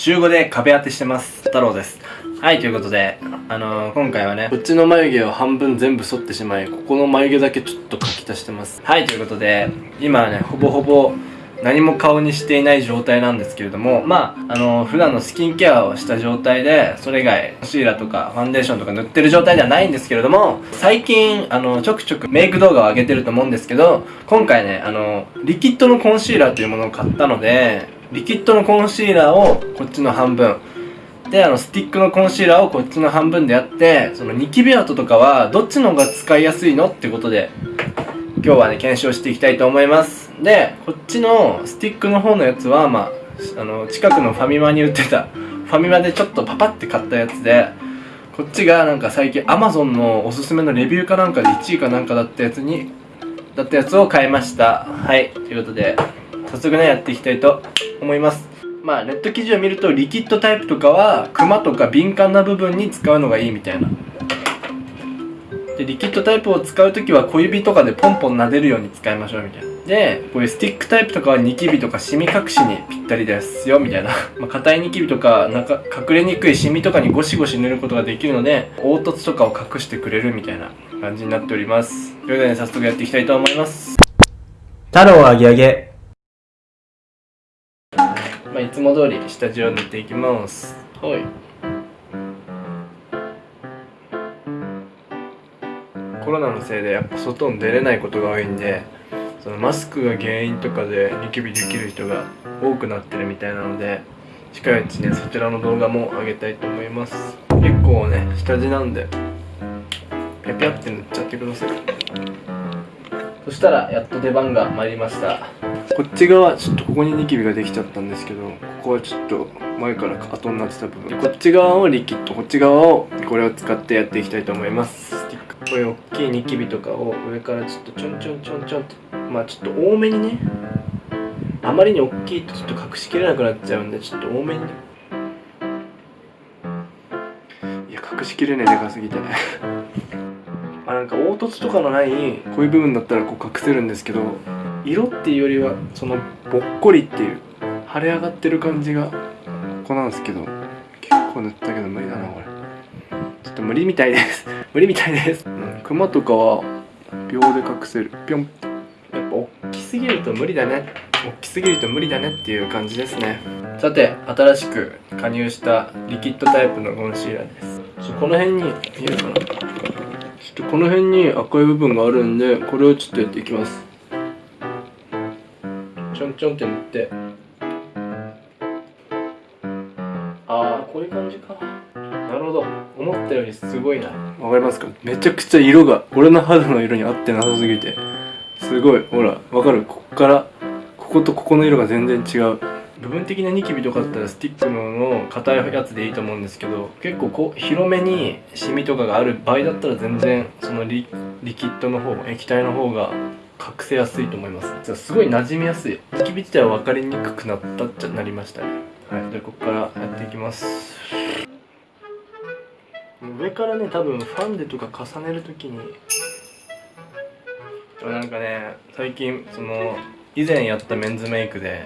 週5で壁当てしてます。太郎です。はいということであのー、今回はねこっちの眉毛を半分全部剃ってしまいここの眉毛だけちょっと描き足してます。はいということで今はねほぼほぼ何も顔にしていない状態なんですけれどもまああのー、普段のスキンケアをした状態でそれ以外シーラーとかファンデーションとか塗ってる状態ではないんですけれども最近あのちょくちょくメイク動画を上げてると思うんですけど今回ねあのリキッドのコンシーラーというものを買ったのでリキッドのコンシーラーをこっちの半分。であのスティックのコンシーラーをこっちの半分でやってそのニキビ跡とかはどっちの方が使いやすいのってことで今日はね検証していきたいと思います。でこっちのスティックの方のやつはまああの近くのファミマに売ってたファミマでちょっとパパって買ったやつでこっちがなんか最近 Amazon のおすすめのレビューかなんかで1位かなんかだったやつにだったやつを買いました。はい。ということで早速ねやっていきたいと思います。まあネット記事を見るとリキッドタイプとかはクマとか敏感な部分に使うのがいいみたいな。でリキッドタイプを使う時は小指とかでポンポン撫でるように使いましょうみたいな。でこういうスティックタイプとかはニキビとかシミ隠しにぴったりですよみたいな。まあ硬いニキビとかなんか隠れにくいシミとかにゴシゴシ塗ることができるので凹凸とかを隠してくれるみたいな感じになっております。ということで、ね、早速やっていきたいと思います。太郎あげあげ、つも通り下地を塗っていきます。はい。コロナのせいでやっぱ外に出れないことが多いんでそのマスクが原因とかでニキビできる人が多くなってるみたいなので近いうちねそちらの動画も上げたいと思います。結構ね下地なんでピャピャって塗っちゃってください。そしたらやっと出番が参りましたこっち側ちょっとここにニキビができちゃったんですけどここはちょっと前から後になってた部分。こっち側をリキッドこっち側をこれを使ってやっていきたいと思います。こういう大きいニキビとかを上からちょっとちょんちょんちょんちょんって。まあちょっと多めにね。あまりに大きいとちょっと隠しきれなくなっちゃうんでちょっと多めに。いや隠しきれないでかすぎて。ま あなんか凹凸とかのないこういう部分だったらこう隠せるんですけど色っていうよりはそのぼっこりっていう腫れ上がってる感じがここなんですけど結構塗ったけど無理だなこれ。ちょっと無理みたいです。無理みたいです、うん、クマとかは秒で隠せる。ぴょん。やっぱ大きすぎると無理だね。大きすぎると無理だねっていう感じですね。さて新しく加入したリキッドタイプのコンシーラーです。ちょこの辺に見えるか？なちょっとこの辺に赤い部分があるんでこれをちょっとやっていきますちょんちょんって塗って。ああこういう感じか。なるほど。思ったよりすごいな。わかりますか？めちゃくちゃ色が俺の肌の色に合ってなさすぎて。すごい。ほらわかる？ここからこことここの色が全然違う。部分的なニキビとかだったらスティックの硬いやつでいいと思うんですけど結構こう広めにシミとかがある場合だったら全然そのリリキッドの方液体の方が隠せやすいと思います。すごい馴染みやすい。ニキビ自体は分かりにくくなったっちゃなりましたね。はい。じゃあここからやっていきます。上からね多分ファンデとか重ねるときに。なんかね最近その以前やったメンズメイクで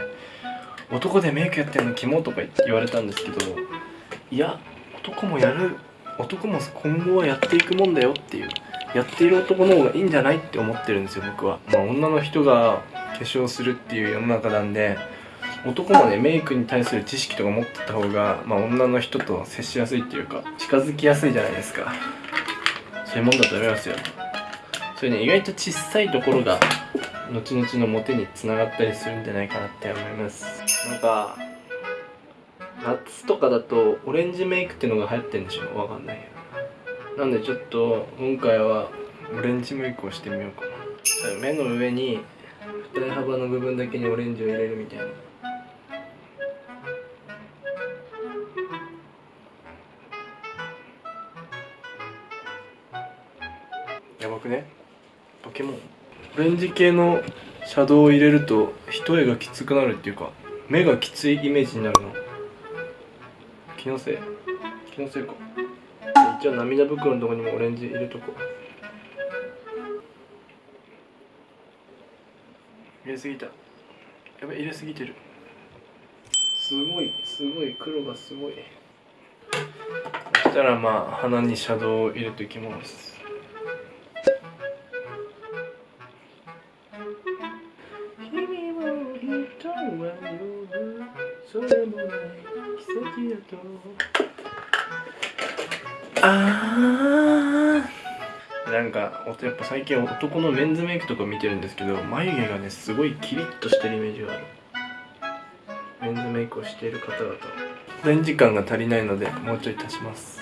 男でメイクやってるのキモとか言われたんですけどいや男もやる男も今後はやっていくもんだよっていうやっている男の方がいいんじゃないって思ってるんですよ僕は、まあ、女の人が化粧するっていう世の中なんで男もねメイクに対する知識とか持ってた方が、まあ、女の人と接しやすいっていうか近づきやすいじゃないですか。そういうもんだと思いますよ。それね意外と小さいところが後々のモテにつながったりするんじゃないかなって思います。なんか夏とかだとオレンジメイクっていうのが流行ってんでしょ？わかんないよ。なんでちょっと今回はオレンジメイクをしてみようかな。目の上に二重幅の部分だけにオレンジを入れるみたいな。やばくね？ポケモン。オレンジ系のシャドウを入れると一重がきつくなるっていうか目がきついイメージになるの。気のせい。気のせいか一応涙袋のとこにもオレンジ入れとこう。入れすぎた。やばい入れすぎてる。すごいすごい黒がすごい。そしたらまあ鼻にシャドウを入れていきます。それもない奇跡だとあー。なんかおやっぱ最近男のメンズメイクとか見てるんですけど眉毛がねすごいキリッとしてるイメージがある。メンズメイクをしている方々。レンジ感が足りないのでもうちょい足します。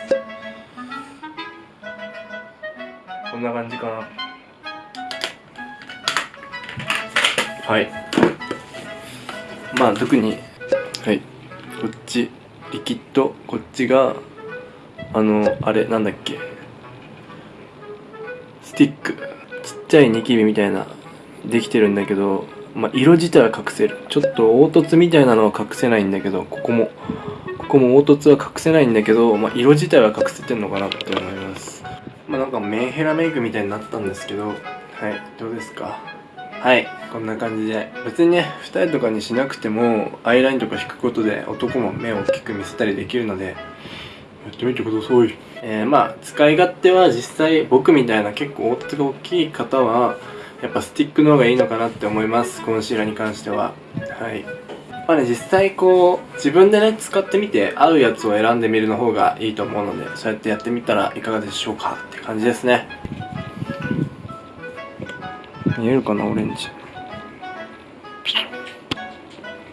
こんな感じかな。はい。まあ特にはい。こっちリキッド。こっちがあのあれなんだっけ。スティック。ちっちゃいニキビみたいなできてるんだけどまあ、色自体は隠せる。ちょっと凹凸みたいなのは隠せないんだけどここもここも凹凸は隠せないんだけど、まあ、色自体は隠せてんのかなって思います。まあなんかメンヘラメイクみたいになったんですけどはいどうですか？はい。こんな感じで。別にね二重とかにしなくてもアイラインとか引くことで男も目を大きく見せたりできるのでやってみてください。えー、まあ使い勝手は実際僕みたいな結構凹凸が大きい方はやっぱスティックの方がいいのかなって思います。コンシーラーに関しては。はい。まあね実際こう自分でね使ってみて合うやつを選んでみるの方がいいと思うのでそうやってやってみたらいかがでしょうかって感じですね。見えるかなオレンジ。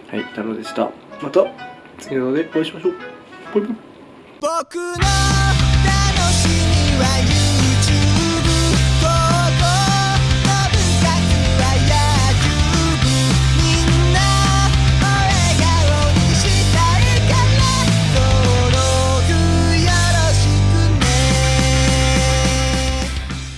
はい太郎でした。また次の動画でお会いしましょう。バイバイ。僕の楽しみは